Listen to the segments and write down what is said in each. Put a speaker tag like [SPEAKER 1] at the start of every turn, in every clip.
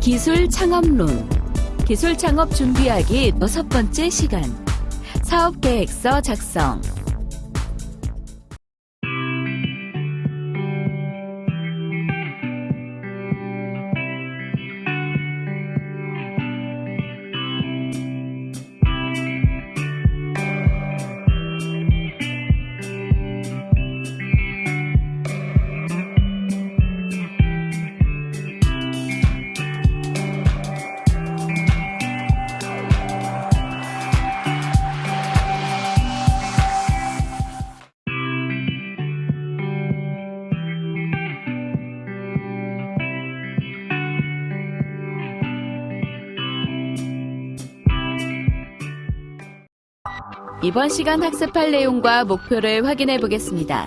[SPEAKER 1] 기술 창업론. 기술 창업 준비하기 여섯 번째 시간. 사업 계획서 작성 이번 시간 학습할 내용과 목표를 확인해 보겠습니다.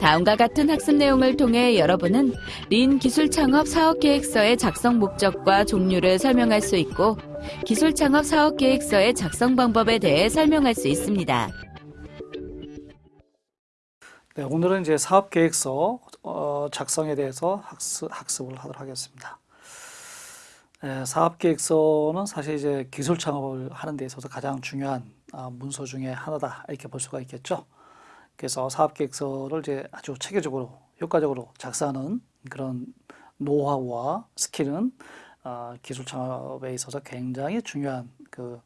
[SPEAKER 1] 다음과 같은 학습 내용을 통해 여러분은 린 기술 창업 사업 계획서의 작성 목적과 종류를 설명할 수 있고 기술 창업 사업 계획서의 작성 방법에 대해 설명할 수 있습니다.
[SPEAKER 2] 네, 오늘은 이제 사업 계획서 어, 작성에 대해서 학습, 학습을 하도록 하겠습니다. 네, 사업 계획서는 사실 이제 기술 창업을 하는 데 있어서 가장 중요한 아, 문서 중에 하나다 이렇게 볼 수가 있겠죠. 그래서 사업 계획서를 이제 아주 체계적으로 효과적으로 작성하는 그런 노하우와 스킬은 어, 기술 창업에 있어서 굉장히 중요한 그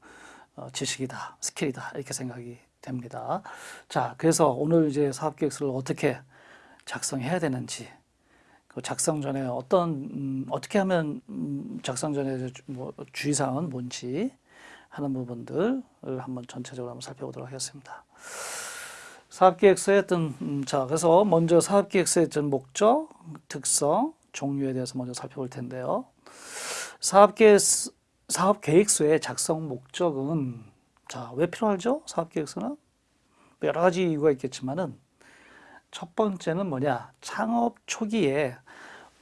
[SPEAKER 2] 어, 지식이다, 스킬이다 이렇게 생각이 됩니다. 자, 그래서 오늘 이제 사업 계획서를 어떻게 작성해야 되는지, 그 작성 전에 어떤 음, 어떻게 하면 음, 작성 전에 뭐 주의사항은 뭔지 하는 부분들을 한번 전체적으로 한번 살펴보도록 하겠습니다. 사업계획서의 어떤 음, 자 그래서 먼저 사업계획서의 어떤 목적, 특성, 종류에 대해서 먼저 살펴볼 텐데요. 사업계획 사업계획서의 작성 목적은 자 왜 필요하죠? 사업계획서는 여러 가지 이유가 있겠지만은 첫 번째는 뭐냐 창업 초기에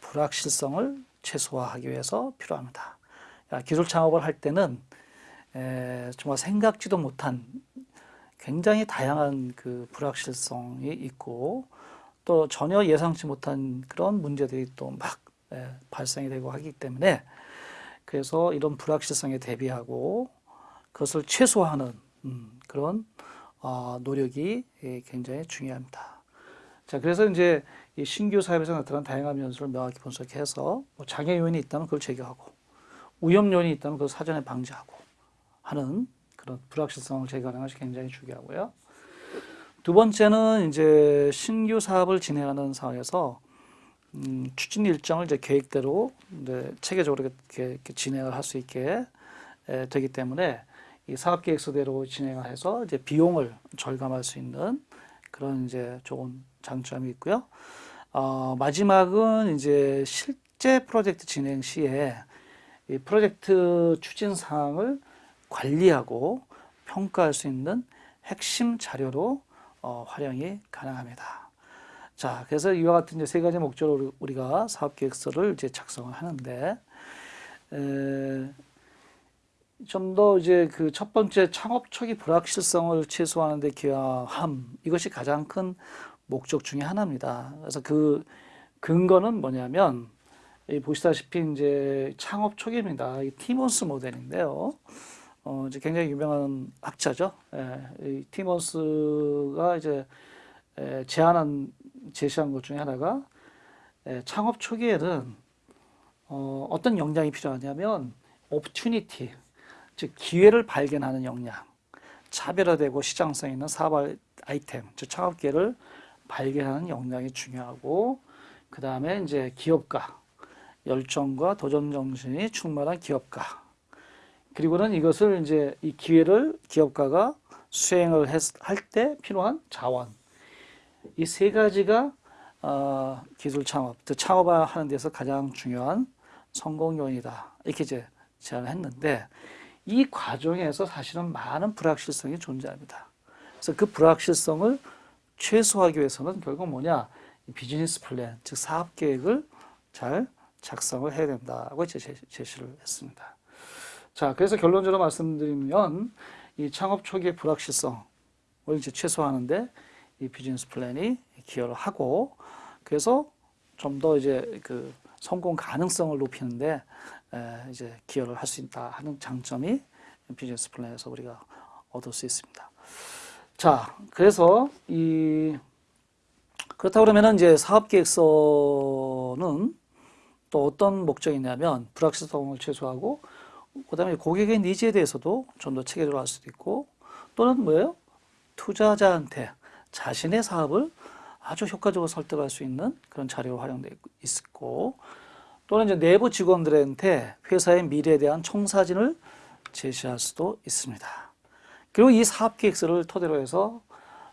[SPEAKER 2] 불확실성을 최소화하기 위해서 필요합니다. 기술 창업을 할 때는 에, 정말 생각지도 못한 굉장히 다양한 그 불확실성이 있고 또 전혀 예상치 못한 그런 문제들이 또 막 발생이 되고 하기 때문에 그래서 이런 불확실성에 대비하고 그것을 최소화하는 음, 그런 어, 노력이 예, 굉장히 중요합니다. 자, 그래서 이제 이 신규 사업에서 나타난 다양한 변수를 명확히 분석해서 뭐 장애 요인이 있다면 그걸 제거하고 위험 요인이 있다면 그걸 사전에 방지하고 하는 그런 불확실성을 제거하는 것이 굉장히 중요하고요. 두 번째는 이제 신규 사업을 진행하는 상황에서 음, 추진 일정을 이제 계획대로 이제 체계적으로 이렇게, 이렇게 진행을 할 수 있게 에, 되기 때문에 이 사업 계획서대로 진행을 해서 이제 비용을 절감할 수 있는 그런 이제 좋은 장점이 있고요. 어, 마지막은 이제 실제 프로젝트 진행 시에 이 프로젝트 추진 사항을 관리하고 평가할 수 있는 핵심 자료로 어, 활용이 가능합니다. 자, 그래서 이와 같은 이제 세 가지 목적으로 우리가 사업 계획서를 이제 작성을 하는데, 좀 더 이제 그 첫 번째 창업 초기 불확실성을 최소화하는 데 기여함, 이것이 가장 큰 목적 중의 하나입니다. 그래서 그 근거는 뭐냐면, 보시다시피 이제 창업 초기입니다. 이 티몬스 모델인데요. 어, 이제 굉장히 유명한 학자죠. 예, 이 티머스가 이제 에, 제안한 제시한 것 중에 하나가 에, 창업 초기에는 어, 어떤 역량이 필요하냐면 opportunity, 즉 기회를 발견하는 역량, 차별화되고 시장성 있는 사업 아이템, 즉 창업 기회를 발견하는 역량이 중요하고 그 다음에 이제 기업가, 열정과 도전 정신이 충만한 기업가 그리고는 이것을 이제 이 기회를 기업가가 수행을 할 때 필요한 자원 이 세 가지가 어, 기술 창업, 즉 창업하는 데서 가장 중요한 성공 요인이다 이렇게 이제 제안을 했는데 이 과정에서 사실은 많은 불확실성이 존재합니다. 그래서 그 불확실성을 최소화하기 위해서는 결국 뭐냐 비즈니스 플랜, 즉 사업 계획을 잘 작성을 해야 된다고 제시를 했습니다. 자, 그래서 결론적으로 말씀드리면 이 창업 초기의 불확실성을 이제 최소화하는데 이 비즈니스 플랜이 기여를 하고 그래서 좀 더 이제 그 성공 가능성을 높이는데 에, 이제 기여를 할 수 있다 하는 장점이 비즈니스 플랜에서 우리가 얻을 수 있습니다. 자, 그래서 이 그렇다 그러면은 이제 사업 계획서는 또 어떤 목적이 있냐면 불확실성을 최소화하고 그 다음에 고객의 니즈에 대해서도 좀 더 체계적으로 할 수도 있고 또는 뭐예요? 투자자한테 자신의 사업을 아주 효과적으로 설득할 수 있는 그런 자료로 활용되어 있고 또는 이제 내부 직원들한테 회사의 미래에 대한 청사진을 제시할 수도 있습니다. 그리고 이 사업 계획서를 토대로 해서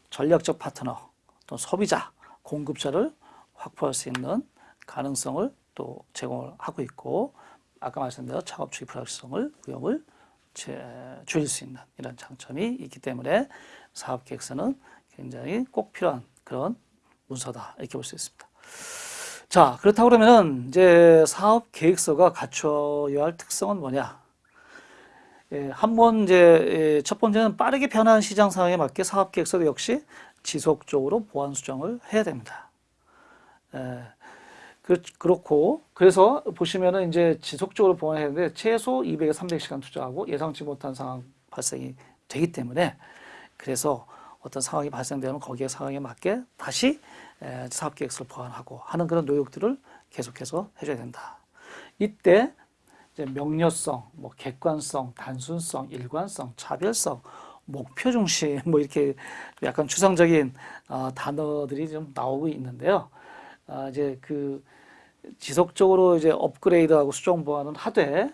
[SPEAKER 2] 전략적 파트너 또 소비자, 공급자를 확보할 수 있는 가능성을 또 제공을 하고 있고 아까 말씀드린 초기 불확실성을 위험을 제- 줄일 수 있는 이런 장점이 있기 때문에 사업 계획서는 굉장히 꼭 필요한 그런 문서다 이렇게 볼 수 있습니다. 자 그렇다고 그러면은 이제 사업 계획서가 갖춰야 할 특성은 뭐냐? 예, 한번 이제 예, 첫 번째는 빠르게 변하는 시장 상황에 맞게 사업 계획서도 역시 지속적으로 보완 수정을 해야 됩니다. 예, 그, 그렇고 그래서 보시면은 이제 지속적으로 보완해야 되는데 최소 200에 300시간 투자하고 예상치 못한 상황 발생이 되기 때문에 그래서 어떤 상황이 발생되면 거기에 상황에 맞게 다시 에, 사업 계획서를 보완하고 하는 그런 노력들을 계속해서 해줘야 된다. 이때 이제 명료성, 뭐 객관성, 단순성, 일관성, 차별성, 목표 중심 뭐 이렇게 약간 추상적인 어, 단어들이 좀 나오고 있는데요. 아, 이제 그 지속적으로 이제 업그레이드하고 수정 보완은 하되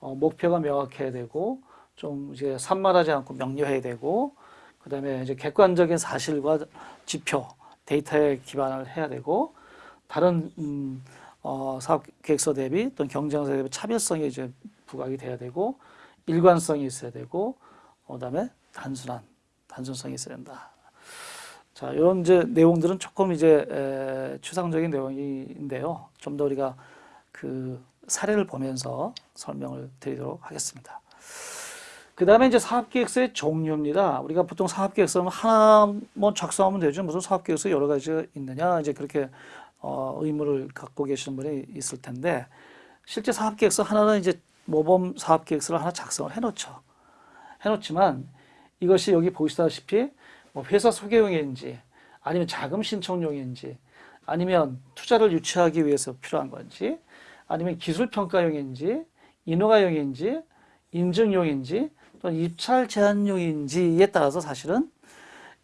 [SPEAKER 2] 어, 목표가 명확해야 되고 좀 이제 산만하지 않고 명료해야 되고 그 다음에 이제 객관적인 사실과 지표, 데이터에 기반을 해야 되고 다른 음, 어, 사업 계획서 대비 또는 경쟁사 대비 차별성이 이제 부각이 돼야 되고 일관성이 있어야 되고 어, 그다음에 단순한 단순성이 있어야 된다. 자, 이런 이제 내용들은 조금 이제 에, 추상적인 내용인데요. 좀 더 우리가 그 사례를 보면서 설명을 드리도록 하겠습니다. 그 다음에 이제 사업계획서의 종류입니다. 우리가 보통 사업계획서는 하나만 작성하면 되죠. 무슨 사업계획서 여러 가지가 있느냐. 이제 그렇게 어, 의무를 갖고 계시는 분이 있을 텐데 실제 사업계획서 하나는 이제 모범 사업계획서를 하나 작성을 해놓죠. 해놓지만 이것이 여기 보시다시피 뭐 회사 소개용인지 아니면 자금 신청용인지 아니면 투자를 유치하기 위해서 필요한 건지 아니면 기술 평가용인지 인허가용인지 인증용인지 또는 입찰 제한용인지에 따라서 사실은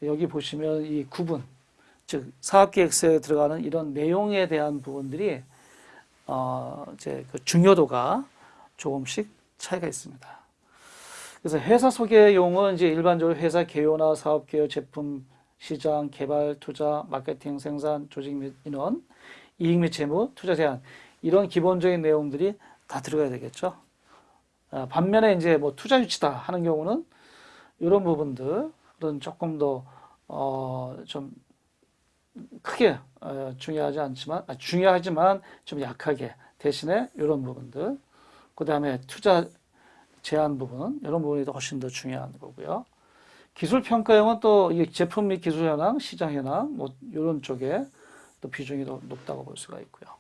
[SPEAKER 2] 여기 보시면 이 구분 즉 사업계획서에 들어가는 이런 내용에 대한 부분들이 어 이제 그 중요도가 조금씩 차이가 있습니다. 그래서 회사 소개용은 이제 일반적으로 회사 개요나 사업 개요, 제품 시장, 개발, 투자, 마케팅, 생산, 조직 및 인원, 이익 및 재무, 투자 제한 이런 기본적인 내용들이 다 들어가야 되겠죠. 아, 반면에 이제 뭐 투자 유치다 하는 경우는 이런 부분들은 조금 더 어, 좀 크게 어, 중요하지 않지만 아, 중요하지만 좀 약하게 대신에 이런 부분들 그 다음에 투자 제한 부분 이런 부분이 더 훨씬 더 중요한 거고요. 기술 평가형은 또 제품 및 기술 현황, 시장 현황 뭐 이런 쪽에 또 비중이 더 높다고 볼 수가 있고요.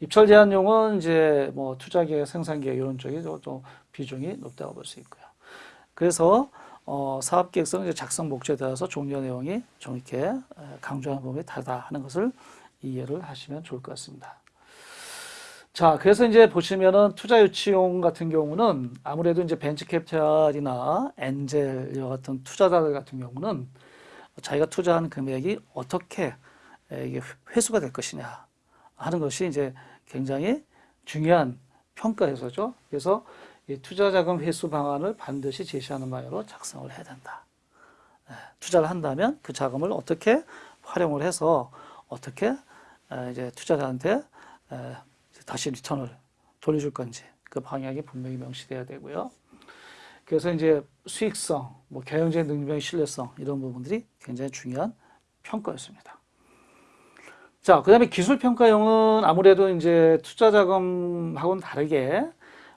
[SPEAKER 2] 입찰 제한용은 이제 뭐 투자 계획, 생산 계획 이런 쪽이 또, 또 비중이 높다고 볼 수 있고요. 그래서 어, 사업 계획서는 이제 작성 목적에 따라서 종료 내용이 에, 강조하는 부분이 다르다 하는 것을 이해를 하시면 좋을 것 같습니다. 자, 그래서 이제 보시면은 투자 유치용 같은 경우는 아무래도 이제 벤처 캐피탈이나 엔젤 같은 투자자들 같은 경우는 자기가 투자한 금액이 어떻게 에, 이게 회수가 될 것이냐 하는 것이 이제 굉장히 중요한 평가 요소죠. 그래서 이 투자 자금 회수 방안을 반드시 제시하는 바로 작성을 해야 된다. 에, 투자를 한다면 그 자금을 어떻게 활용을 해서 어떻게 에, 이제 투자자한테 에, 다시 리턴을 돌려줄 건지 그 방향이 분명히 명시돼야 되고요. 그래서 이제 수익성, 뭐 경영적인 능력의 신뢰성 이런 부분들이 굉장히 중요한 평가였습니다. 자, 그 다음에 기술 평가용은 아무래도 이제 투자 자금하고는 다르게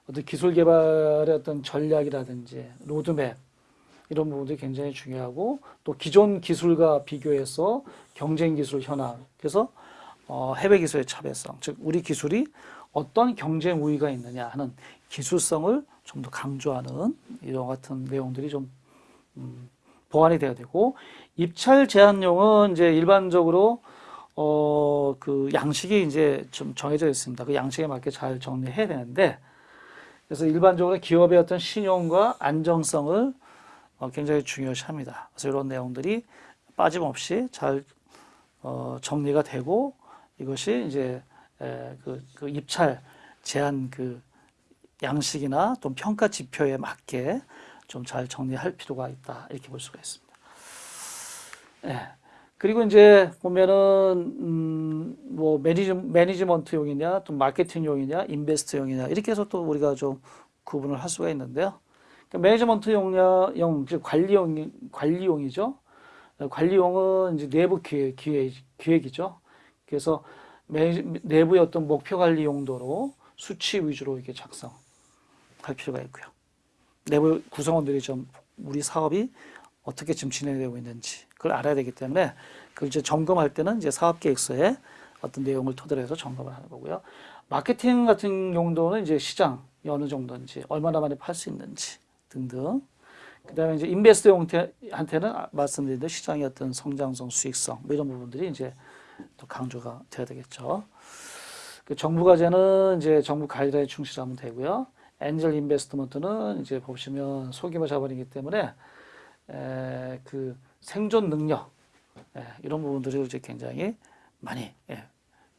[SPEAKER 2] 어떤 기술 개발의 어떤 전략이라든지 로드맵 이런 부분들이 굉장히 중요하고 또 기존 기술과 비교해서 경쟁 기술 현황 그래서 어, 해외 기술의 차별성 즉 우리 기술이 어떤 경쟁 우위가 있느냐 하는 기술성을 좀 더 강조하는 이런 같은 내용들이 좀 음, 보완이 돼야 되고 입찰 제한용은 이제 일반적으로 어, 그 양식이 이제 좀 정해져 있습니다. 그 양식에 맞게 잘 정리해야 되는데 그래서 일반적으로 기업의 어떤 신용과 안정성을 어, 굉장히 중요시합니다. 그래서 이런 내용들이 빠짐없이 잘 어, 정리가 되고 이것이 이제 에, 그, 그 입찰 제한 그 양식이나 또 평가 지표에 맞게 좀 잘 정리할 필요가 있다 이렇게 볼 수가 있습니다. 예. 그리고 이제 보면은 음, 뭐 매니지, 매니지먼트용이냐 또 마케팅용이냐 인베스트용이냐 이렇게 해서 또 우리가 좀 구분을 할 수가 있는데요. 그러니까 매니지먼트용용 즉 관리용 관리용이죠. 관리용은 이제 내부 기획, 기획 기획이죠. 그래서 매, 내부의 어떤 목표 관리 용도로 수치 위주로 이렇게 작성할 필요가 있고요. 내부 구성원들이 좀 우리 사업이 어떻게 지금 진행되고 있는지 그걸 알아야 되기 때문에 그걸 이제 점검할 때는 이제 사업 계획서에 어떤 내용을 토대로 해서 점검을 하는 거고요. 마케팅 같은 용도는 이제 시장이 어느 정도인지 얼마나 많이 팔 수 있는지 등등. 그 다음에 이제 인베스터한테는 말씀드린 대로 시장의 어떤 성장성, 수익성 뭐 이런 부분들이 이제 또 강조가 돼야 되겠죠. 그 정부 과제는 이제 정부 가이드라인 충실하면 되고요. 엔젤 인베스트먼트는 이제 보시면 소규모 자본이기 때문에 에, 그 생존 능력 예, 이런 부분들을 이제 굉장히 많이 예,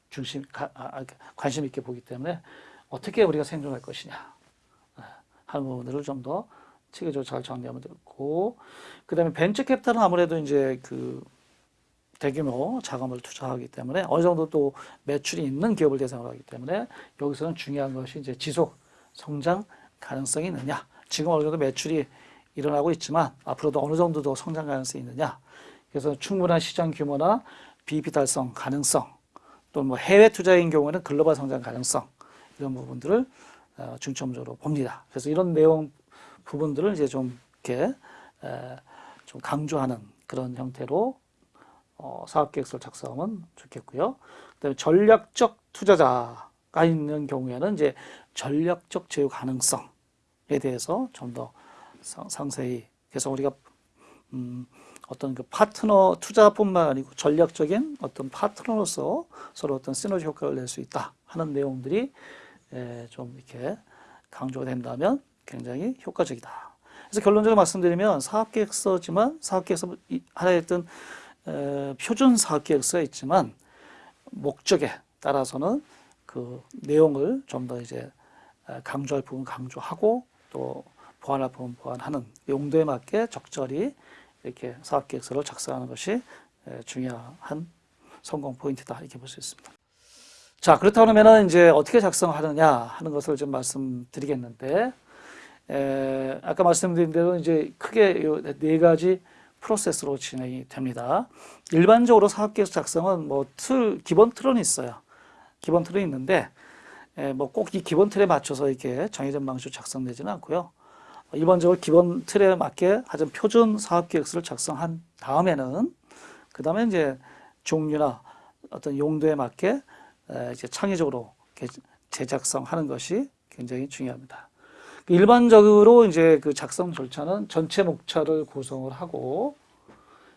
[SPEAKER 2] 중심 가, 아, 관심 있게 보기 때문에 어떻게 우리가 생존할 것이냐 예, 하는 부분들을 좀 더 체계적으로 잘 정리하면 되고 그 다음에 벤처 캐피탈은 아무래도 이제 그 대규모 자금을 투자하기 때문에 어느 정도 또 매출이 있는 기업을 대상으로 하기 때문에 여기서는 중요한 것이 이제 지속 성장 가능성이 있느냐 지금 어느 정도 매출이 일어나고 있지만 앞으로도 어느 정도 더 성장 가능성이 있느냐. 그래서 충분한 시장 규모나 BEP 달성 가능성 또뭐 해외 투자인 경우에는 글로벌 성장 가능성 이런 부분들을 어, 중점적으로 봅니다. 그래서 이런 내용 부분들을 이제 좀 이렇게 좀 강조하는 그런 형태로 어, 사업계획서를 작성하면 좋겠고요. 그다음에 전략적 투자자가 있는 경우에는 이제 전략적 제휴 가능성에 대해서 좀 더 상세히 그래서 우리가 음, 어떤 그 파트너 투자뿐만 아니고 전략적인 어떤 파트너로서 서로 어떤 시너지 효과를 낼 수 있다 하는 내용들이 에, 좀 이렇게 강조가 된다면 굉장히 효과적이다. 그래서 결론적으로 말씀드리면 사업계획서지만 사업계획서 하나의 어떤 에, 표준 사업 계획서가 있지만 목적에 따라서는 그 내용을 좀 더 이제 강조할 부분 강조하고 또 보완할 부분 보완하는 용도에 맞게 적절히 이렇게 사업 계획서를 작성하는 것이 중요한 성공 포인트다 이렇게 볼 수 있습니다. 자 그렇다면 이제 어떻게 작성하느냐 하는 것을 좀 말씀드리겠는데 에, 아까 말씀드린 대로 이제 크게 네 가지 프로세스로 진행이 됩니다. 일반적으로 사업계획서 작성은 뭐 틀, 기본 틀은 있어요. 기본 틀은 있는데 뭐 꼭 이 기본 틀에 맞춰서 이렇게 정해진 방식으로 작성되지는 않고요. 일반적으로 기본 틀에 맞게 하여튼 표준 사업계획서를 작성한 다음에는 그 다음에 이제 종류나 어떤 용도에 맞게 이제 창의적으로 재작성하는 것이 굉장히 중요합니다. 일반적으로 이제 그 작성 절차는 전체 목차를 구성을 하고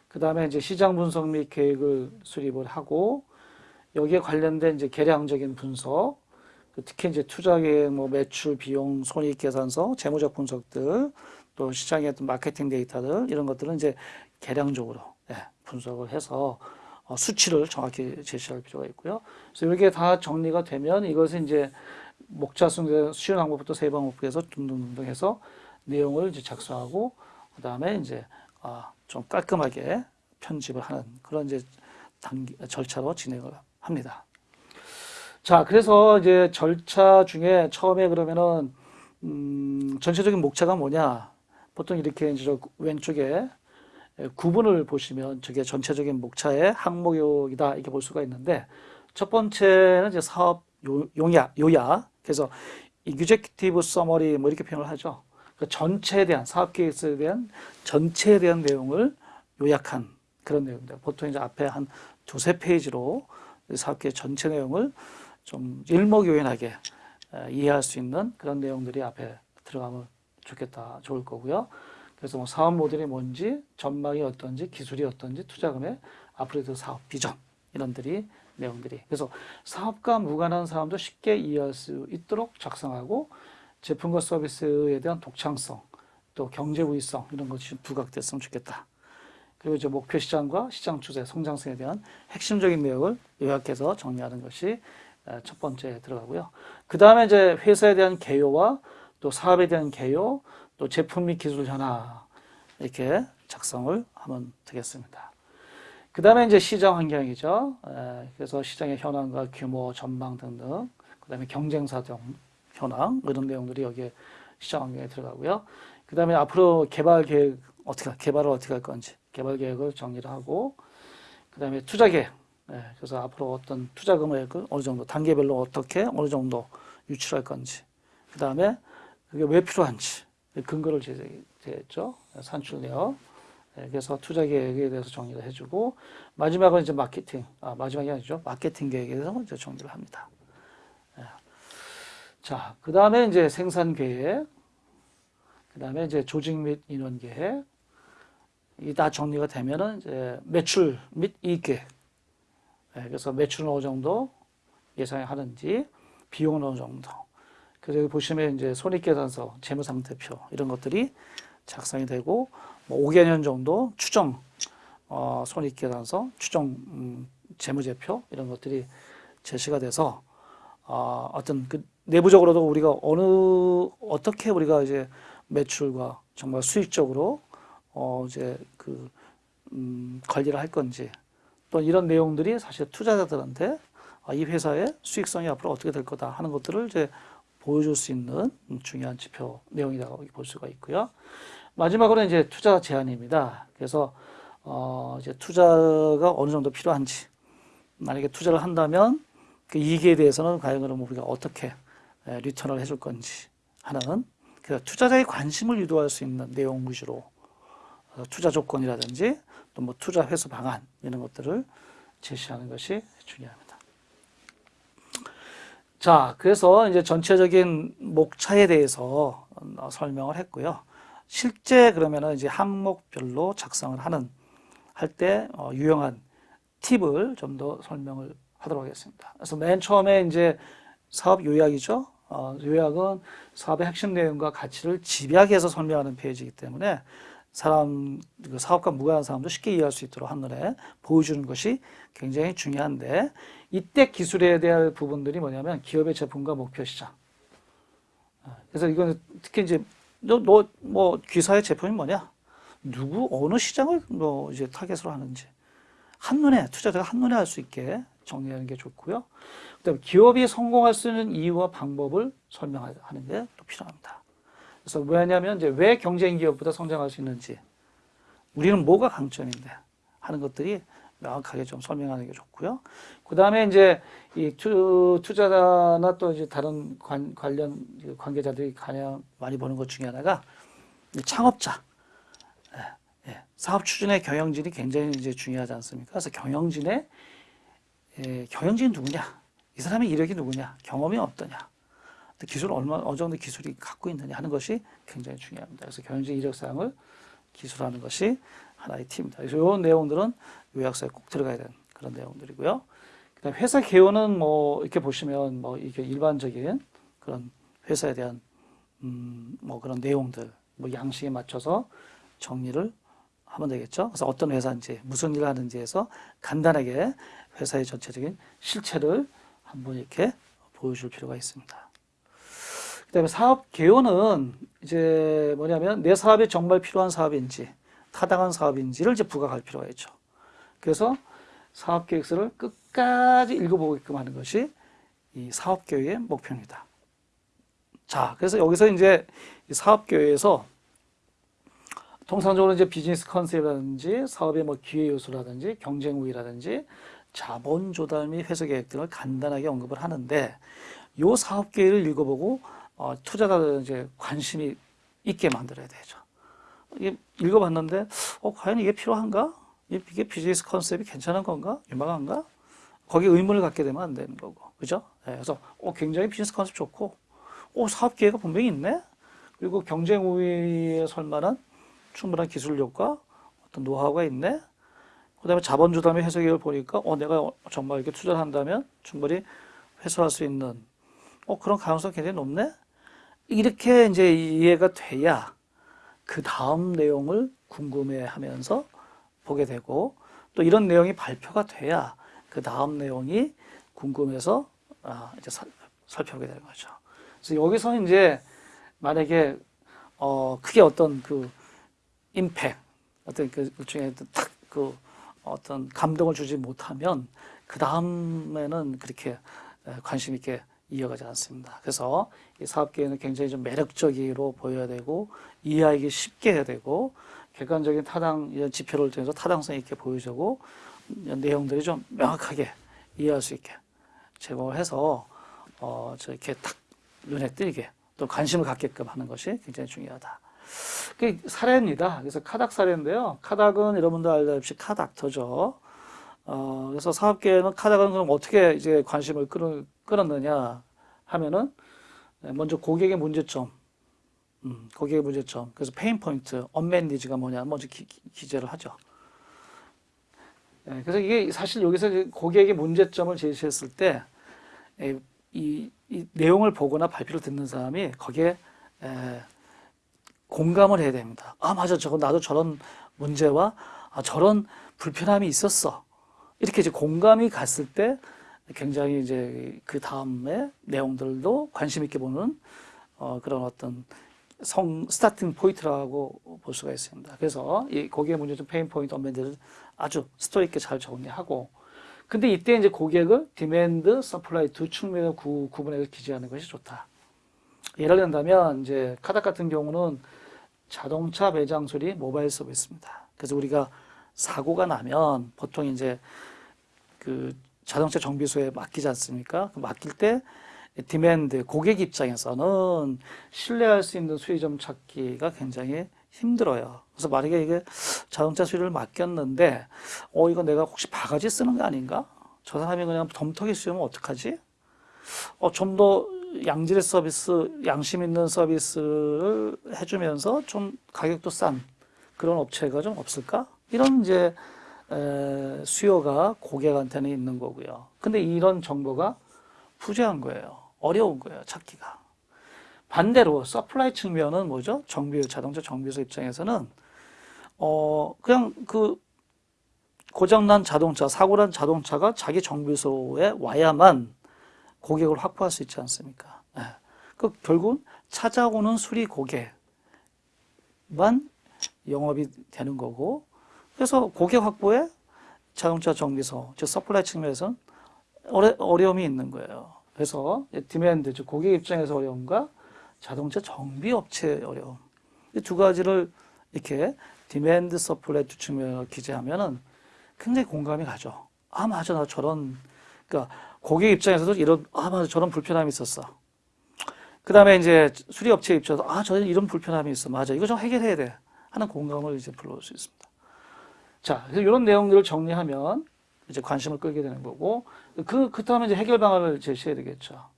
[SPEAKER 2] 그 다음에 이제 시장 분석 및 계획을 수립을 하고 여기에 관련된 이제 계량적인 분석 그 특히 이제 투자 계획, 뭐 매출, 비용, 손익 계산서, 재무적 분석들, 또 시장의 어떤 마케팅 데이터들 이런 것들은 이제 계량적으로 예, 분석을 해서 어, 수치를 정확히 제시할 필요가 있고요. 그래서 이게 다 정리가 되면 이것은 이제 목차 순서 쉬운 항목부터 세 방법에서 둥둥둥둥 해서 내용을 이제 작성하고 그 다음에 이제 아, 좀 깔끔하게 편집을 하는 그런 이제 단계 절차로 진행을 합니다. 자, 그래서 이제 절차 중에 처음에 그러면은 음, 전체적인 목차가 뭐냐? 보통 이렇게 이제 저 왼쪽에 구분을 보시면 저게 전체적인 목차의 항목이다 이렇게 볼 수가 있는데 첫 번째는 이제 사업 요, 용약, 요약. 그래서 executive 뭐 이렇게 표현을 하죠. 그 전체에 대한 사업 계획서에 대한 전체에 대한 내용을 요약한 그런 내용입니다. 보통 이제 앞에 한 두세 페이지로 사업 계획 전체 내용을 좀 일목요연하게 에, 이해할 수 있는 그런 내용들이 앞에 들어가면 좋겠다, 좋을 거고요. 그래서 뭐 사업 모델이 뭔지, 전망이 어떤지, 기술이 어떤지, 투자금의 앞으로 의 사업 비전 이런들이 내용들이. 그래서 사업과 무관한 사람도 쉽게 이해할 수 있도록 작성하고 제품과 서비스에 대한 독창성, 또 경제 우위성 이런 것이 부각됐으면 좋겠다. 그리고 이제 목표 시장과 시장 추세, 성장성에 대한 핵심적인 내용을 요약해서 정리하는 것이 에, 첫 번째 들어가고요. 그 다음에 이제 회사에 대한 개요와 또 사업에 대한 개요, 또 제품 및 기술 현황 이렇게 작성을 하면 되겠습니다. 그 다음에 이제 시장 환경이죠. 에, 그래서 시장의 현황과 규모, 전망 등등. 그 다음에 경쟁사 등 현황 이런 내용들이 여기에 시장 환경에 들어가고요. 그 다음에 앞으로 개발 계획 어떻게 개발을 어떻게 할 건지 개발 계획을 정리를 하고 그 다음에 투자 계획. 예, 그래서 앞으로 어떤 투자 금액을 어느 정도 단계별로 어떻게 어느 정도 유출할 건지. 그 다음에 그게 왜 필요한지 근거를 제시했죠. 산출 내역. 예, 그래서 투자 계획에 대해서 정리를 해주고 마지막은 이제 마케팅. 아 마지막이 아니죠. 마케팅 계획에 대해서 이제 정리를 합니다. 예. 자, 그 다음에 이제 생산 계획. 그 다음에 이제 조직 및 인원 계획. 이 다 정리가 되면은 이제 매출 및 이익 계획. 예, 그래서 매출은 어느 정도 예상하는지, 비용은 어느 정도. 그래서 보시면 이제 손익계산서, 재무상태표 이런 것들이 작성이 되고 뭐 5개년 정도 추정 어, 손익계산서, 추정 음, 재무제표 이런 것들이 제시가 돼서 어, 어떤 그 내부적으로도 우리가 어느 어떻게 우리가 이제 매출과 정말 수익적으로 어, 이제 그 음, 관리를 할 건지 또 이런 내용들이 사실 투자자들한테 아, 이 회사의 수익성이 앞으로 어떻게 될 거다 하는 것들을 이제 보여줄 수 있는 중요한 지표 내용이라고 볼 수가 있고요. 마지막으로 이제 투자 제한입니다. 그래서 어 이제 투자가 어느 정도 필요한지 만약에 투자를 한다면 그 이익에 대해서는 과연 그럼 우리가 어떻게 에, 리턴을 해줄 건지 하는 그 투자자의 관심을 유도할 수 있는 내용 위주로 어, 투자 조건이라든지 또 뭐 투자 회수 방안 이런 것들을 제시하는 것이 중요합니다. 자, 그래서 이제 전체적인 목차에 대해서 어, 설명을 했고요. 실제 그러면은 이제 항목별로 작성을 하는 할때 어, 유용한 팁을 좀 더 설명을 하도록 하겠습니다. 그래서 맨 처음에 이제 사업 요약이죠. 어, 요약은 사업의 핵심 내용과 가치를 집약해서 설명하는 페이지이기 때문에 사람 그 사업과 무관한 사람도 쉽게 이해할 수 있도록 한눈에 보여주는 것이 굉장히 중요한데 이때 기술에 대한 부분들이 뭐냐면 기업의 제품과 목표 시장. 어, 그래서 이거는 특히 이제 너너뭐 귀사의 제품이 뭐냐? 누구 어느 시장을 뭐 이제 타겟으로 하는지 한눈에 투자자가 한눈에 알 수 있게 정리하는 게 좋고요. 그다음에 기업이 성공할 수 있는 이유와 방법을 설명하는 게 또 필요합니다. 그래서 왜냐하면 이제 왜 경쟁 기업보다 성장할 수 있는지 우리는 뭐가 강점인데 하는 것들이 명확하게 좀 설명하는 게 좋고요. 그 다음에 이제 이 투, 투자자나 또 이제 다른 관, 관련 관계자들이 가장 많이 보는 것 중에 하나가 이 창업자, 예, 예. 사업 추진의 경영진이 굉장히 이제 중요하지 않습니까? 그래서 경영진의 예, 경영진이 누구냐? 이 사람의 이력이 누구냐? 경험이 어떠냐? 또 기술 얼마 어느 정도 기술이 갖고 있느냐 하는 것이 굉장히 중요합니다. 그래서 경영진 이력 사항을 기술하는 것이 하나의 팁입니다. 그래서 이런 내용들은 요약서에 꼭 들어가야 되는 그런 내용들이고요. 그다음 회사 개요는 뭐 이렇게 보시면 뭐 이게 일반적인 그런 회사에 대한 음 뭐 그런 내용들 뭐 양식에 맞춰서 정리를 하면 되겠죠. 그래서 어떤 회사인지 무슨 일을 하는지에서 간단하게 회사의 전체적인 실체를 한번 이렇게 보여줄 필요가 있습니다. 그 다음에 사업 개요는 이제 뭐냐면 내 사업이 정말 필요한 사업인지 타당한 사업인지를 이제 부각할 필요가 있죠. 그래서 사업 계획서를 끝까지 읽어보게끔 하는 것이 이 사업 계획의 목표입니다. 자, 그래서 여기서 이제 이 사업 계획에서 통상적으로 이제 비즈니스 컨셉이라든지 사업의 뭐 기회 요소라든지 경쟁 우위라든지 자본 조달 및 회수 계획 등을 간단하게 언급을 하는데 요 사업 계획을 읽어보고 어, 투자자들 이제 관심이 있게 만들어야 되죠. 읽어봤는데, 어, 과연 이게 필요한가? 이게 비즈니스 컨셉이 괜찮은 건가? 유망한가? 거기에 의문을 갖게 되면 안 되는 거고. 그죠? 네, 그래서, 어, 굉장히 비즈니스 컨셉 좋고, 어, 사업 기회가 분명히 있네? 그리고 경쟁 우위에 설 만한 충분한 기술력과 어떤 노하우가 있네? 그 다음에 자본주담의 해석을 보니까, 어, 내가 정말 이렇게 투자를 한다면 충분히 회수할 수 있는, 어, 그런 가능성이 굉장히 높네? 이렇게 이제 이해가 돼야 그 다음 내용을 궁금해 하면서 보게 되고, 또 이런 내용이 발표가 돼야 그 다음 내용이 궁금해서, 아, 이제 살, 살펴보게 되는 거죠. 그래서 여기서 이제 만약에, 어, 크게 어떤 그, 임팩, 어떤 그 일종의 딱그 어떤 감동을 주지 못하면 그 다음에는 그렇게 관심 있게 이어가지 않습니다. 그래서 이 사업계획은 굉장히 좀 매력적으로 보여야 되고 이해하기 쉽게 해야 되고 객관적인 타당 이런 지표를 통해서 타당성 있게 보여주고 내용들이 좀 명확하게 이해할 수 있게 제공을 해서 어 저렇게 딱 눈에 띄게 또 관심을 갖게끔 하는 것이 굉장히 중요하다. 그 사례입니다. 그래서 카닥 사례인데요. 카닥은 여러분들 알다시피 car doctor죠. 어, 그래서 사업계는 카닥은 그럼 어떻게 이제 관심을 끌, 끌었느냐 하면은 먼저 고객의 문제점, 음, 고객의 문제점. 그래서 pain point, unmet needs가 뭐냐 먼저 기, 기재를 하죠. 예, 그래서 이게 사실 여기서 고객의 문제점을 제시했을 때, 이, 이 내용을 보거나 발표를 듣는 사람이 거기에 에, 공감을 해야 됩니다. 아, 맞아. 저거 나도 저런 문제와 아, 저런 불편함이 있었어. 이렇게 이제 공감이 갔을 때 굉장히 이제 그 다음에 내용들도 관심 있게 보는 어, 그런 어떤 성 starting point라고 볼 수가 있습니다. 그래서 이 고객의 문제점 pain point unmet needs를 아주 스토리 있게 잘 정리하고 근데 이때 이제 고객을 demand, supply 두 측면을 구, 구분해서 기재하는 것이 좋다. 예를 든다면 이제 카닥 같은 경우는 자동차 매장 수리 모바일 서비스입니다. 그래서 우리가 사고가 나면 보통 이제 그 자동차 정비소에 맡기지 않습니까? 맡길 때 demand 고객 입장에서는 신뢰할 수 있는 수리점 찾기가 굉장히 힘들어요. 그래서 만약에 이게 자동차 수리를 맡겼는데, 어, 이거 내가 혹시 바가지 쓰는 거 아닌가? 저 사람이 그냥 덤터기 씌우면 어떡하지? 어, 좀 더 양질의 서비스, 양심 있는 서비스를 해주면서 좀 가격도 싼 그런 업체가 좀 없을까? 이런 이제 에, 수요가 고객한테는 있는 거고요. 근데 이런 정보가 부재한 거예요. 어려운 거예요, 찾기가. 반대로 supply 측면은 뭐죠? 정비 자동차 정비소 입장에서는 어 그냥 그 고장난 자동차, 사고난 자동차가 자기 정비소에 와야만 고객을 확보할 수 있지 않습니까? 네. 그 결국은 찾아오는 수리 고객만 영업이 되는 거고 그래서 고객 확보에 자동차 정비소, 즉 supply 측면에서는 어려, 어려 움이 있는 거예요. 그래서 demand, 즉 고객 입장에서 어려움과 자동차 정비 업체의 어려움. 이 두 가지를 이렇게 demand supply 두 측면을 기재하면은 굉장히 공감이 가죠. 아, 맞아. 나 저런, 그러니까 고객 입장에서도 이런, 아, 맞아. 저런 불편함이 있었어. 그 다음에 이제 수리업체 입장에서, 아, 저런 이런 불편함이 있어. 맞아. 이거 좀 해결해야 돼. 하는 공감을 이제 불러올 수 있습니다. 자, 그래서 이런 내용들을 정리하면 이제 관심을 끌게 되는 거고, 그, 그 다음에 이제 해결 방안을 제시해야 되겠죠.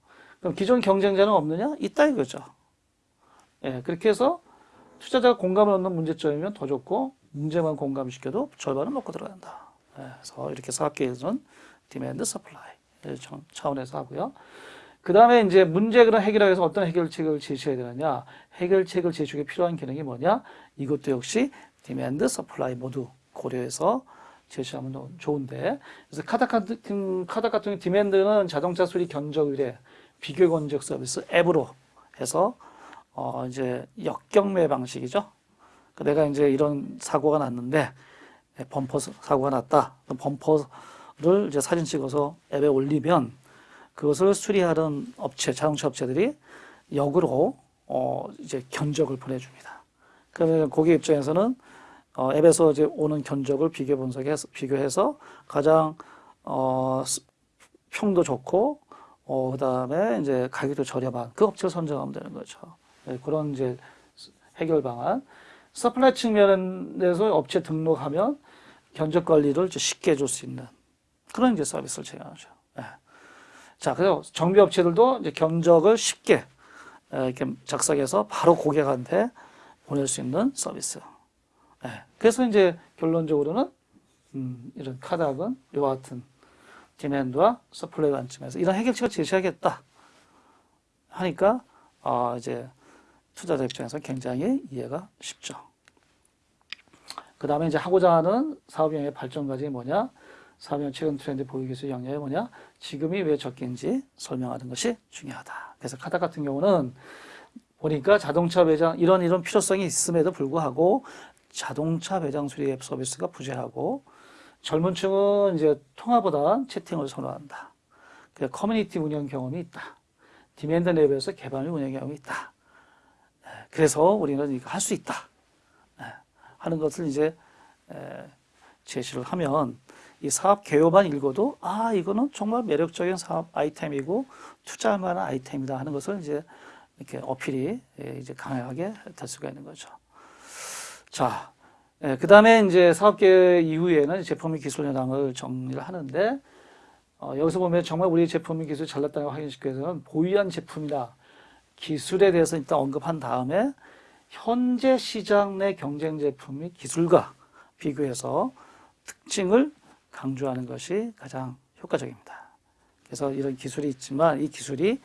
[SPEAKER 2] 그럼 기존 경쟁자는 없느냐? 있다 이거죠. 예, 그렇게 해서 투자자가 공감을 얻는 문제점이면 더 좋고, 문제만 공감시켜도 절반은 먹고 들어간다. 예, 그래서 이렇게 사업 개요에서는 demand supply 차원에서 하고요. 그 다음에 이제 문제를 해결하기 위해서 어떤 해결책을 제시해야 되느냐. 해결책을 제시하기 필요한 기능이 뭐냐. 이것도 역시 demand supply 모두 고려해서 제시하면 좋은데. 그래서 카닥 같은, 카닥 같은 demand는 자동차 수리 견적 의뢰, 비교 견적 서비스 앱으로 해서, 어, 이제 역경매 방식이죠. 그 내가 이제 이런 사고가 났는데, 범퍼 사고가 났다. 범퍼를 이제 사진 찍어서 앱에 올리면 그것을 수리하는 업체, 자동차 업체들이 역으로, 어, 이제 견적을 보내줍니다. 그러면 고객 입장에서는 어, 앱에서 이제 오는 견적을 비교 분석해서 비교해서 가장 어, 평도 좋고 어, 그다음에 이제 가격도 저렴한 그 업체를 선정하면 되는 거죠. 네, 그런 이제 해결 방안. supply 측면에서 업체 등록하면 견적 관리를 쉽게 해줄 수 있는 그런 이제 서비스를 제공하죠. 예. 자, 그래서 정비 업체들도 이제 견적을 쉽게 에, 이렇게 작성해서 바로 고객한테 보낼 수 있는 서비스. 예. 그래서 이제 결론적으로는 음, 이런 카닥은 이와 같은 demand와 supply 관점에서 이런 해결책을 제시하겠다 하니까 어, 이제 투자자 입장에서 굉장히 이해가 쉽죠. 그 다음에 이제 하고자 하는 사업 영역의 발전 과정이 뭐냐? 사업 영역 최근 트렌드 보유 기술 영역이 뭐냐? 지금이 왜 적긴지 설명하는 것이 중요하다. 그래서 카닥 같은 경우는 보니까 자동차 외장 이런 이런 필요성이 있음에도 불구하고 자동차 외장 수리 앱 서비스가 부재하고 젊은 층은 이제 통화보다 채팅을 선호한다. 그 커뮤니티 운영 경험이 있다. demand lab에서 개발 및 운영 경험이 있다. 예, 그래서 우리는 이거 할 수 있다. 예, 하는 것을 이제 에, 제시를 하면 이 사업 개요만 읽어도 아 이거는 정말 매력적인 사업 아이템이고 투자할 만한 아이템이다 하는 것을 이제 이렇게 어필이 예, 이제 강하게 될 수가 있는 거죠. 자, 그 다음에 이제 사업계 이후에는 제품 및 기술 현황을 정리를 하는데 어, 여기서 보면 정말 우리 제품 및 기술이 잘났다는 걸 확인시키기 위해서는 보유한 제품이나 기술에 대해서 일단 언급한 다음에 현재 시장 내 경쟁 제품 및 기술과 비교해서 특징을 강조하는 것이 가장 효과적입니다. 그래서 이런 기술이 있지만 이 기술이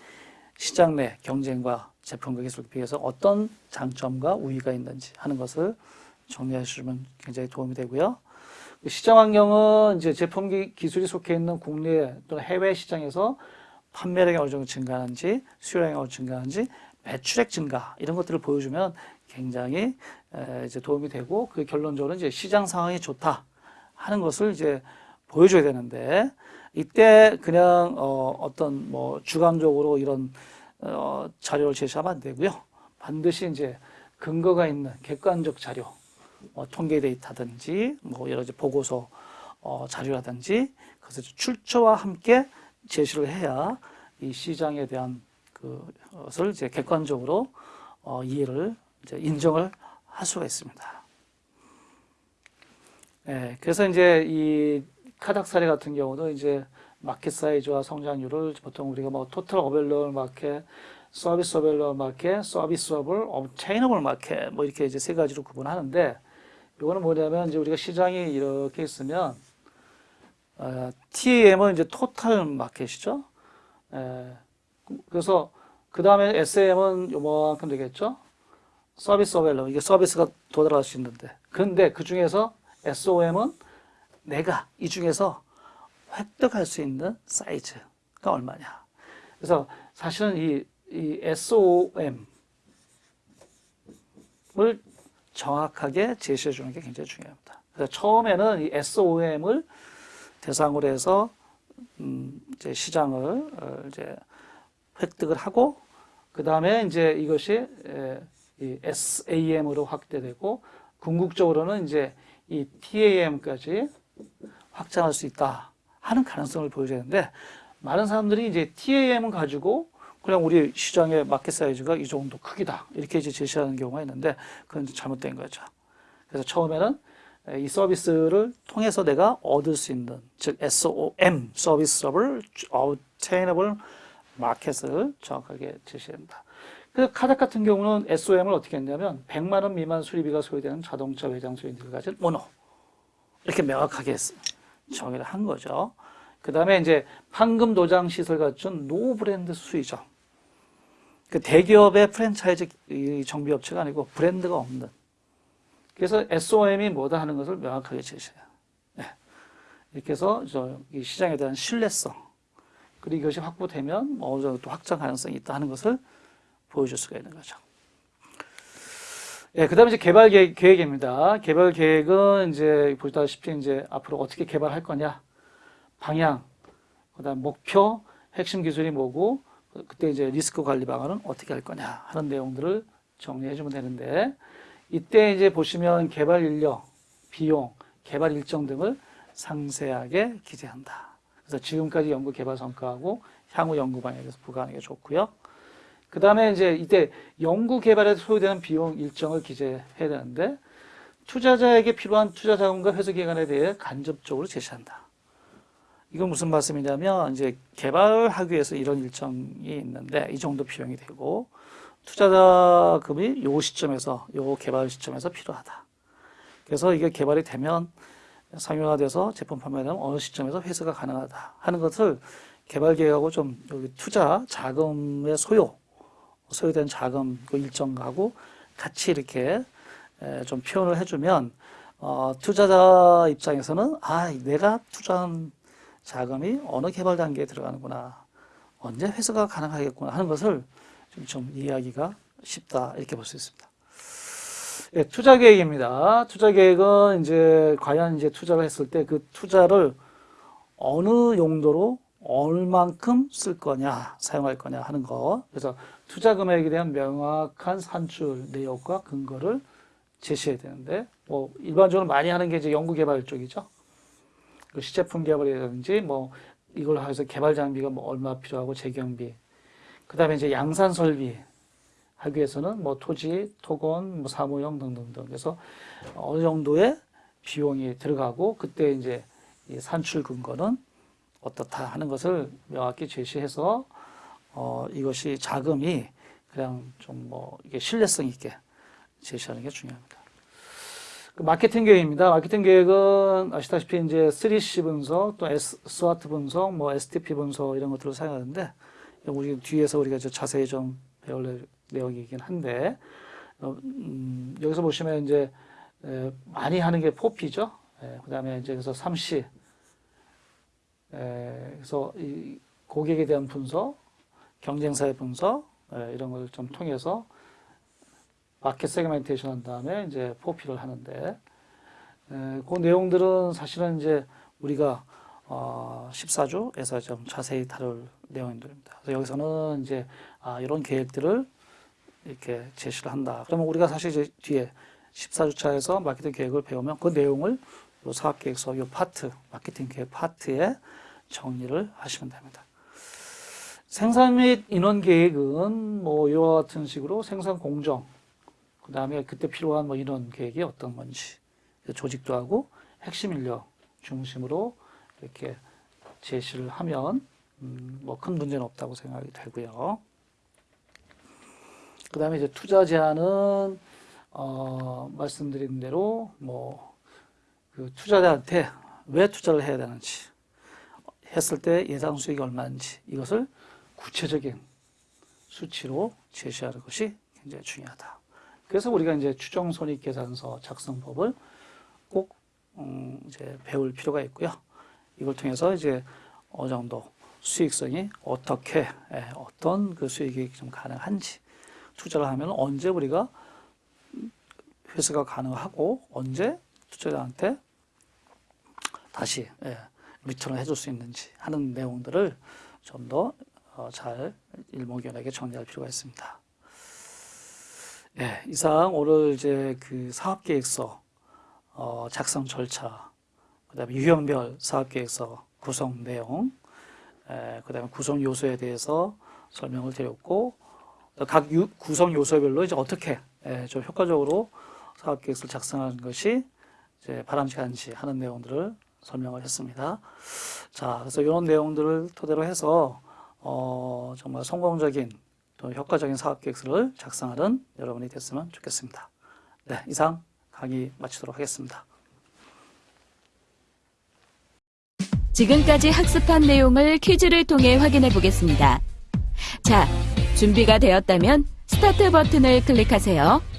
[SPEAKER 2] 시장 내 경쟁과 제품과 기술에 비해서 어떤 장점과 우위가 있는지 하는 것을 정리해 주시면 굉장히 도움이 되고요. 그 시장 환경은 이제 제품 기- 기술이 속해 있는 국내 또는 해외 시장에서 판매량이 어느 정도 증가하는지, 수요량이 어느 정도 증가하는지, 매출액 증가 이런 것들을 보여주면 굉장히 에, 이제 도움이 되고 그 결론적으로 이제 시장 상황이 좋다 하는 것을 이제 보여줘야 되는데 이때 그냥 어, 어떤 뭐 주관적으로 이런 어, 자료를 제시하면 안 되고요. 반드시 이제 근거가 있는 객관적 자료, 뭐 통계 데이터든지 뭐 여러 가지 보고서 어, 자료라든지 그것을 출처와 함께 제시를 해야 이 시장에 대한 그것을 이제 객관적으로 어, 이해를 이제 인정을 할 수가 있습니다. 예, 그래서 이제 이 카닥 사례 같은 경우도 이제 market size와 성장률을 보통 우리가 뭐 total available market, service available market, serviceable, obtainable market 뭐 이렇게 이제 세 가지로 구분하는데 이거는 뭐냐면 이제 우리가 시장이 이렇게 있으면 어, TAM은 이제 토탈 마켓이죠. 에, 그래서 그 다음에 SAM은 요만큼 되겠죠. 서비스 어벨러 이게 서비스가 도달할 수 있는데 근데 그 중에서 SOM은 내가 이 중에서 획득할 수 있는 사이즈가 얼마냐. 그래서 사실은 이, 이 SOM을 정확하게 제시해 주는 게 굉장히 중요합니다. 그래서 처음에는 이 SOM을 대상으로 해서 음, 이제 시장을 어, 이제 획득을 하고 그 다음에 이제 이것이 에, 이 SAM으로 확대되고 궁극적으로는 이제 이 TAM까지 확장할 수 있다 하는 가능성을 보여주는데 많은 사람들이 이제 TAM을 가지고 그냥 우리 시장의 마켓 사이즈가 이 정도 크기다 이렇게 이제 제시하는 경우가 있는데 그건 잘못된 거죠. 그래서 처음에는 이 서비스를 통해서 내가 얻을 수 있는 즉 SOM 서비스업을 obtainable 마켓을 정확하게 제시한다. 그 카닥 같은 경우는 SOM을 어떻게 했냐면 100만 원 미만 수리비가 소요되는 자동차 외장 수리비를 가진 모노 이렇게 명확하게 정의를 한 거죠. 그 다음에 이제 판금 도장 시설 갖춘 no brand 수리점. 그 대기업의 프랜차이즈 이 정비 업체가 아니고 브랜드가 없는. 그래서 SOM이 뭐다 하는 것을 명확하게 제시해요. 네. 이렇게 해서 저이 시장에 대한 신뢰성 그리고 이것이 확보되면 어느 정도 또 확장 가능성이 있다 하는 것을 보여줄 수가 있는 거죠. 예, 그 다음에 이제 개발 계획, 계획입니다. 개발 계획은 이제 보시다시피 이제 앞으로 어떻게 개발할 거냐, 방향, 그 다음 목표, 핵심 기술이 뭐고, 그- 그때 이제 리스크 관리 방안은 어떻게 할 거냐 하는 내용들을 정리해 주면 되는데, 이때 이제 보시면 개발 인력, 비용, 개발 일정 등을 상세하게 기재한다. 그래서 지금까지 연구 개발 성과하고 향후 연구 방향에 대해서 부과하는 게 좋고요. 그 다음에 이제 이때 연구 개발에 소요되는 비용 일정을 기재해야 되는데 투자자에게 필요한 투자 자금과 회수 기간에 대해 간접적으로 제시한다. 이건 무슨 말씀이냐면 이제 개발을 하기 위해서 이런 일정이 있는데 이 정도 비용이 되고 투자자금이 요 시점에서 요 개발 시점에서 필요하다. 그래서 이게 개발이 되면 상용화돼서 제품 판매되면 어느 시점에서 회수가 가능하다 하는 것을 개발 계획하고 좀 여기 투자 자금의 소요 소요된 자금 그 일정하고 같이 이렇게 에, 좀 표현을 해주면 어, 투자자 입장에서는 아 내가 투자한 자금이 어느 개발 단계에 들어가는구나 언제 회수가 가능하겠구나 하는 것을 좀, 좀 이해하기가 쉽다 이렇게 볼 수 있습니다. 예, 투자 계획입니다. 투자 계획은 이제 과연 이제 투자를 했을 때 그 투자를 어느 용도로 얼만큼 쓸 거냐, 사용할 거냐 하는 거. 그래서 투자 금액에 대한 명확한 산출 내역과 근거를 제시해야 되는데, 뭐 일반적으로 많이 하는 게 이제 연구 개발 쪽이죠. 그 시제품 개발이라든지 뭐 이걸 해서 개발 장비가 뭐 얼마 필요하고 재경비, 그 다음에 이제 양산 설비 하기 위해서는 뭐 토지, 토건, 뭐 사무용 등등등. 그래서 어느 정도의 비용이 들어가고 그때 이제 이 산출 근거는 어떻다 하는 것을 명확히 제시해서 어 이것이 자금이 그냥 좀 뭐 이게 신뢰성 있게 제시하는 게 중요합니다. 그 마케팅 계획입니다. 마케팅 계획은 아시다시피 이제 3C 분석, 또 S, SWOT 분석, 뭐 STP 분석 이런 것들을 사용하는데 우리 뒤에서 우리가 이제 자세히 좀 배울 내용이긴 한데 어, 음, 여기서 보시면 이제 에, 많이 하는 게 4P죠. 그 다음에 이제 그래서 3C 에, 그래서 이 고객에 대한 분석, 경쟁사의 분석 에, 이런 걸 좀 통해서 market segmentation 한 다음에 이제 4P를 하는데 에, 그 내용들은 사실은 이제 우리가 어, 14주에서 좀 자세히 다룰 내용들입니다. 그래서 여기서는 이제 아, 이런 계획들을 이렇게 제시를 한다. 그러면 우리가 사실 이제 뒤에 14주차에서 마케팅 계획을 배우면 그 내용을 요 사업 계획서 요 파트, 마케팅 계획 파트에 정리를 하시면 됩니다. 생산 및 인원 계획은 뭐 이와 같은 식으로 생산 공정, 그 다음에 그때 필요한 뭐 인원 계획이 어떤 건지 조직도 하고 핵심 인력 중심으로 이렇게 제시를 하면 음, 뭐큰 문제는 없다고 생각이 되고요. 그 다음에 이제 투자 제한은 어, 말씀드린 대로 뭐 그 투자자한테 왜 투자를 해야 되는지 했을 때 예상 수익이 얼마인지 이것을 구체적인 수치로 제시하는 것이 굉장히 중요하다. 그래서 우리가 이제 추정 손익 계산서 작성법을 꼭 음, 이제 배울 필요가 있고요. 이걸 통해서 이제 어느 정도 수익성이 어떻게 예, 어떤 그 수익이 좀 가능한지 투자를 하면 언제 우리가 회수가 가능하고 언제 투자자한테 다시 예, 리턴을 해줄 수 있는지 하는 내용들을 좀 더 잘 일목요연하게 정리할 필요가 있습니다. 예, 이상 오늘 이제 그 사업계획서 어, 작성 절차, 그다음에 유형별 사업계획서 구성 내용, 에, 그다음에 구성 요소에 대해서 설명을 드렸고 각 유, 구성 요소별로 이제 어떻게 에, 좀 효과적으로 사업 계획서를 작성하는 것이 이제 바람직한지 하는 내용들을 설명을 했습니다. 자, 그래서 이런 내용들을 토대로 해서 어, 정말 성공적인 또 효과적인 사업 계획서를 작성하는 여러분이 됐으면 좋겠습니다. 네, 이상 강의 마치도록 하겠습니다.
[SPEAKER 1] 지금까지 학습한 내용을 퀴즈를 통해 확인해 보겠습니다. 자, 준비가 되었다면 스타트 버튼을 클릭하세요.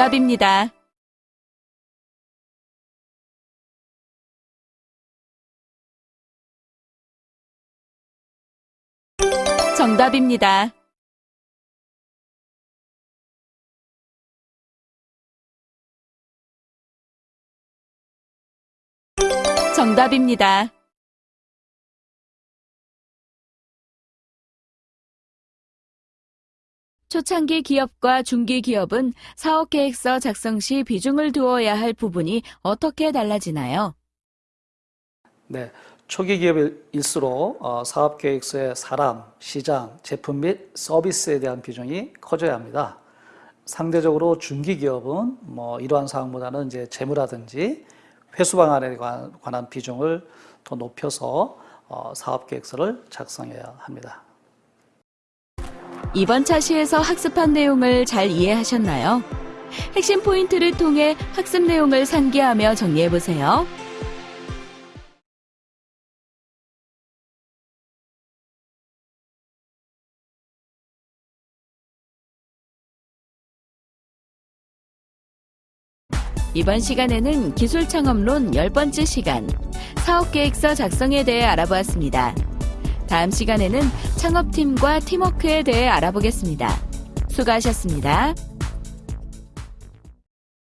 [SPEAKER 1] 정답입니다. 정답입니다. 정답입니다. 초창기 기업과 중기 기업은 사업 계획서 작성 시 비중을 두어야 할 부분이 어떻게 달라지나요?
[SPEAKER 2] 네, 초기 기업일수록 어, 사업 계획서에 사람, 시장, 제품 및 서비스에 대한 비중이 커져야 합니다. 상대적으로 중기 기업은 뭐 이러한 사항보다는 이제 재무라든지 회수 방안에 관- 관한 비중을 더 높여서 어, 사업 계획서를 작성해야 합니다.
[SPEAKER 1] 이번 차시에서 학습한 내용을 잘 이해하셨나요? 핵심 포인트를 통해 학습 내용을 상기하며 정리해 보세요. 이번 시간에는 기술 창업론 10번째 시간, 사업계획서 작성에 대해 알아보았습니다. 다음 시간에는 창업팀과 팀워크에 대해 알아보겠습니다. 수고하셨습니다.